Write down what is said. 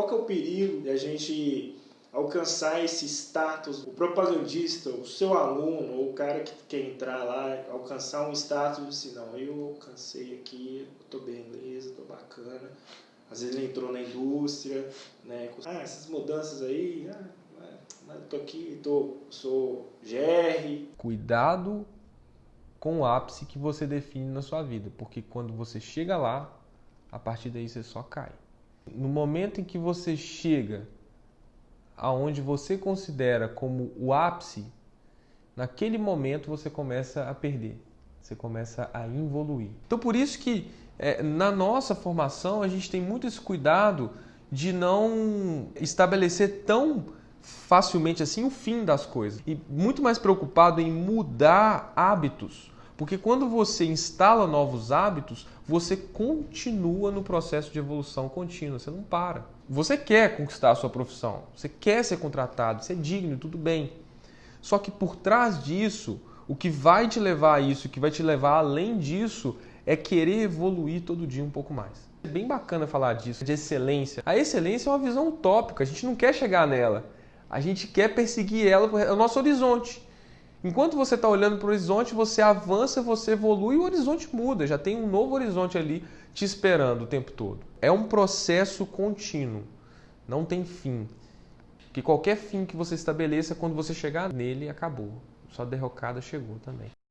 Qual que é o perigo de a gente alcançar esse status, o propagandista, o seu aluno, ou o cara que quer entrar lá, alcançar um status assim, não, eu alcancei aqui, eu tô beleza, tô bacana. Às vezes ele entrou na indústria, né? Ah, essas mudanças aí, ah, tô aqui, tô, sou GR. Cuidado com o ápice que você define na sua vida, porque quando você chega lá, a partir daí você só cai. No momento em que você chega aonde você considera como o ápice, naquele momento você começa a perder, você começa a evoluir. Então por isso que é, na nossa formação a gente tem muito esse cuidado de não estabelecer tão facilmente assim o fim das coisas e muito mais preocupado em mudar hábitos. Porque quando você instala novos hábitos, você continua no processo de evolução contínua, você não para. Você quer conquistar a sua profissão, você quer ser contratado, você é digno, tudo bem. Só que por trás disso, o que vai te levar a isso, o que vai te levar além disso, é querer evoluir todo dia um pouco mais. É bem bacana falar disso, de excelência. A excelência é uma visão utópica, a gente não quer chegar nela. A gente quer perseguir ela, é o nosso horizonte. Enquanto você está olhando para o horizonte, você avança, você evolui o horizonte muda. Já tem um novo horizonte ali te esperando o tempo todo. É um processo contínuo, não tem fim. Que qualquer fim que você estabeleça, quando você chegar nele, acabou. Sua derrocada chegou também.